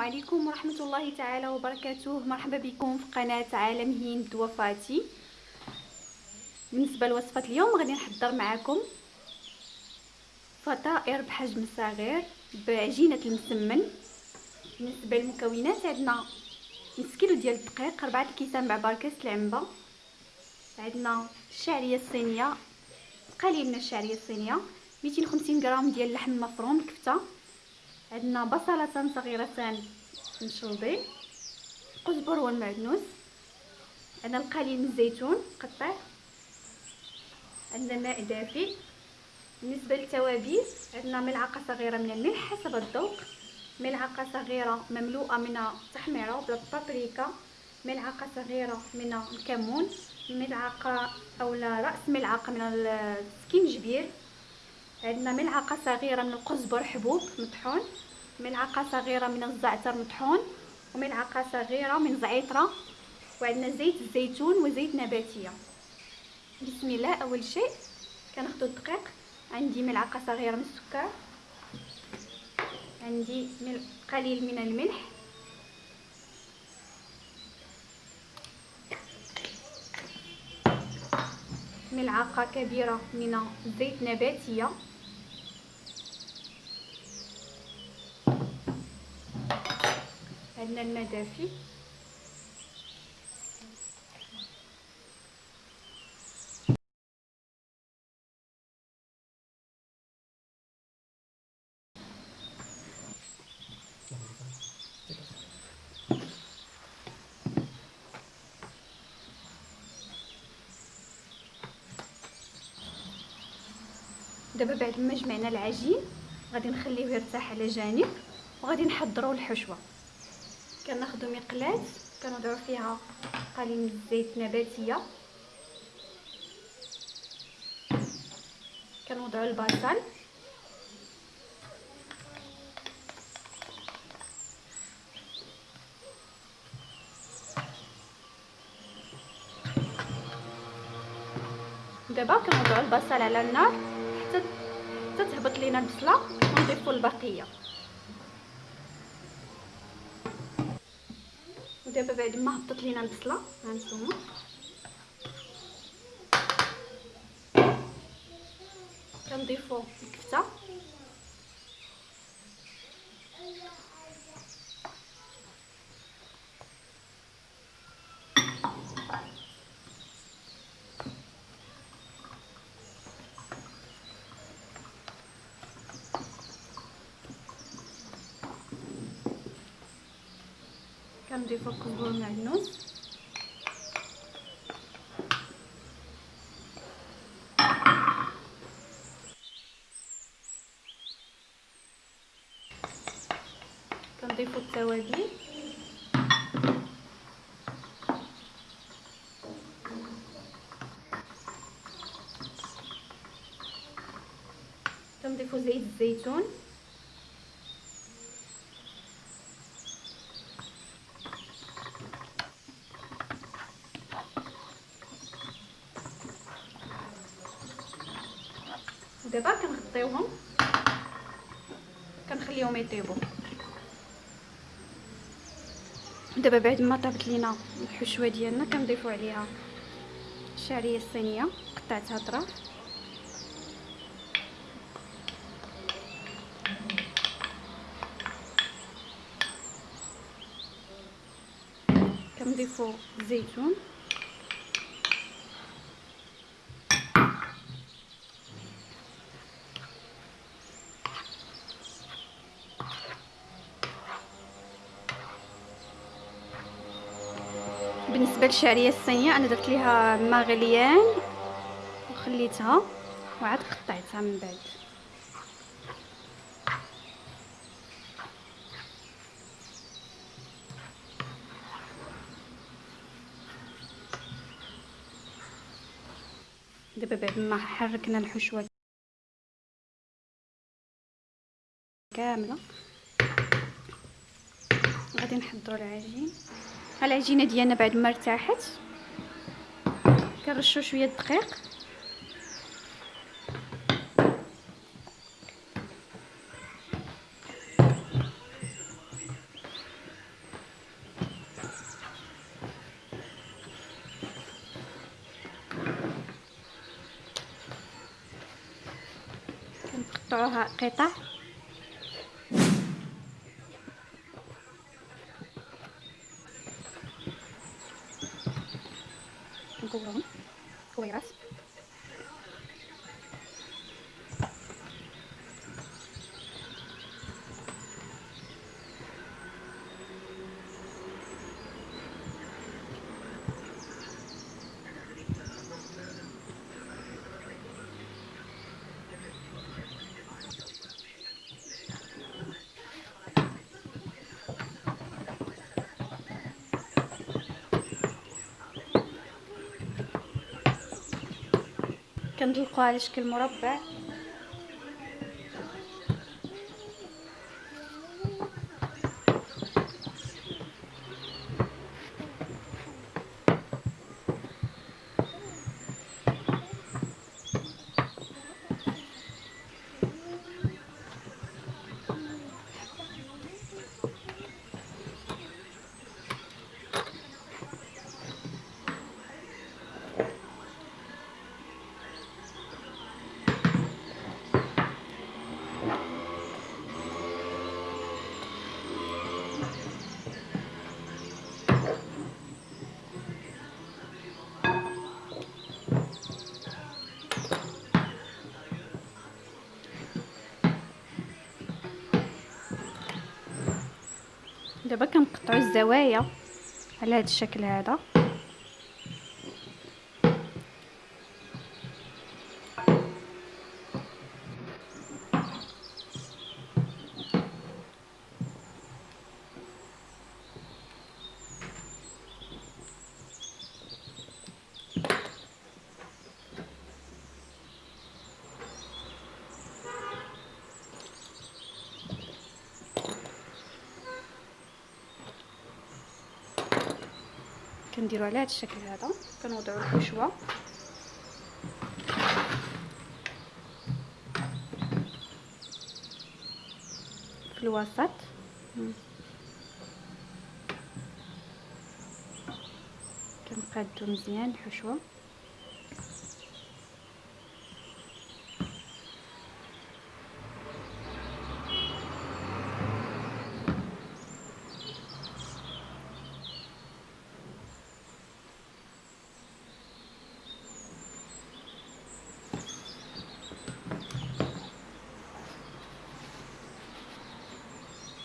عليكم ورحمة الله تعالى وبركاته. مرحبا بكم في قناة عالم هند وفاتي. بالنسبة لوصفة اليوم غادي نحضر معكم فطائر بحجم صغير بعجينة المسمن. بالنسبة للمكونات عندنا نص كيلو ديال الدقيق ربعة الكيسان بعبار كاس العنبة. عندنا الشعرية الصينية قليل من الشعرية الصينية 250 غرام ديال اللحم المفروم كفتة. عندنا بصلتان صغيرتان مشروبين القزبر والمعدنوس عندنا القليل من الزيتون مقطع عندنا ماء دافئ. بالنسبة للتوابل عندنا ملعقة صغيرة من الملح حسب الذوق ملعقة صغيرة مملوءة من التحميره بالبابريكا ملعقة صغيرة من الكمون ملعقة أو رأس ملعقة من السكينجبير عندنا ملعقة صغيرة من القزبر حبوب مطحون ملعقة صغيرة من الزعتر مطحون وملعقة صغيرة من زعتره وعندنا زيت الزيتون وزيت نباتية. بسم الله أول شيء كناخذ الدقيق. عندي ملعقة صغيرة من السكر. عندي قليل من الملح. ملعقة كبيرة من زيت نباتية. عندنا الماء دابا بعد ما جمعنا العجين غادي نخليه يرتاح على جانب وغادي نحضروا الحشوة. كناخذوا مقلاة كنوضعوا فيها قليل من الزيت نباتية. كنوضعوا البصل. دابا كنوضعوا البصل على النار. تهبط لينا البصلة ونضيفوا البقية. ودابا بعد ما هبطت لينا البصلة ها نتوما كنضيفوا الكفتة. كنضيف القزبر والمعدنوس كنضيفو التوابل. كنضيفو زيت الزيتون. دابا كنغطيوهم. كنخليهم يطيبوا. دابا بعد ما طابت لينا الحشوة ديالنا كنضيفوا عليها الشعريه الصينيه قطعتها اطراف كنضيفوا الزيتون بالنسبة للشعريه الصينية. أنا درت ليها ماء غليان وخليتها وعاد قطعتها من بعد. دابا بعد ما حركنا الحشوة كاملة غادي نحضروا العجين. العجينه ديالنا بعد ما ارتاحت كنرشو شوية الدقيق كنقطعوها قطع. كندلقوها على شكل مربع. دابا كنقطعوا الزوايا على هذا الشكل هذا. كنديرو على هذا الشكل هذا. كنوضعوا الحشوه في الوسط. كنقادو مزيان الحشوه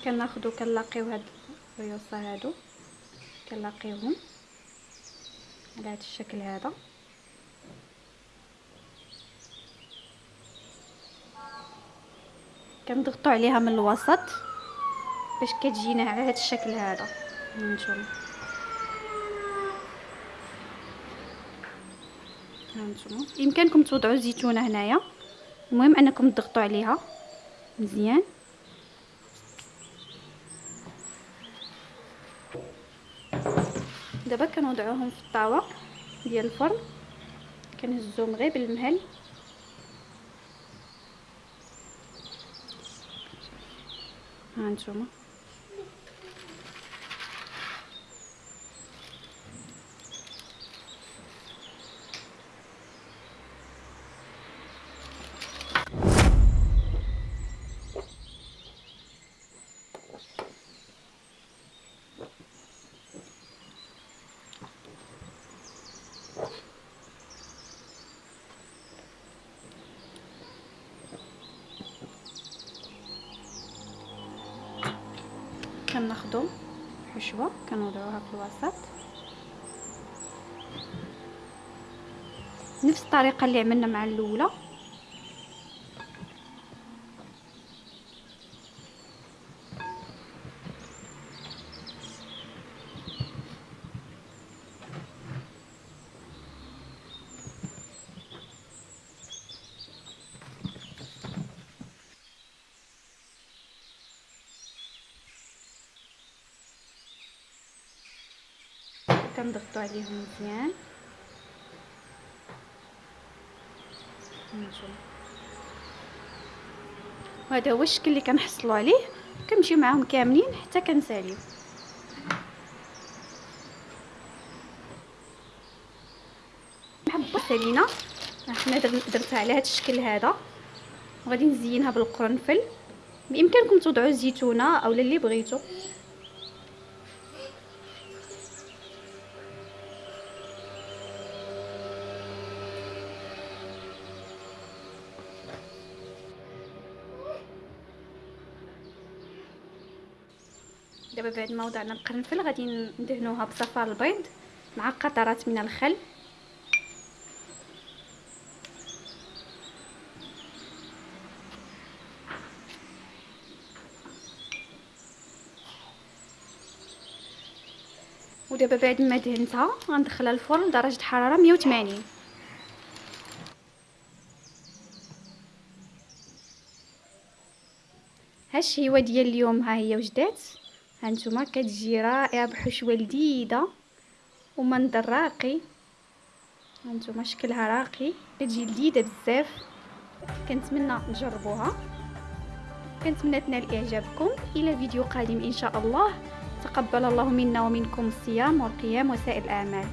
كناخدو كنلاقيو هاد الريوصه هادو. كنلاقيوهم. على هاد الشكل هذا. كنضغطوا عليها من الوسط باش كتجينا على هاد الشكل هذا. هانتوما. هانتوما. يمكنكم توضعوا زيتونة هنايا. المهم أنكم تضغطوا عليها مزيان. دابا كنوضعوهم في الطاوة ديال الفرن. كنهزوهم غير بالمهل ها نتوما. كناخدو حشوة كنوضعوها في الوسط. نفس الطريقة اللي عملنا مع الأولى. كنضغطوا عليهم مزيان. وهذا هو الشكل اللي كنحصلوا عليه. كنمشيو معاهم كاملين حتى كنساليو. محبه سالينا حنا درتها على هذا الشكل هذا. وغادي نزينها بالقرنفل. بإمكانكم توضعوا الزيتونه اولا اللي بغيتو. دابا بعد ما وضعنا القرنفل غادي ندهنوها بصفار البيض مع قطرات من الخل. ودابا بعد ما دهنتها غندخلها الفرن درجة حرارة 180 هالشهيوه ديال اليوم ها هي وجدات. هانتوما كتجي رائعة بحشوه لذيذه ومنظر راقي هانتوما شكلها راقي. كتجي لذيذة بزاف. كنتمنى تجربوها. كنتمنى تنال إعجابكم. إلى فيديو قادم إن شاء الله. تقبل الله منا ومنكم الصيام والقيام وسائر الأعمال.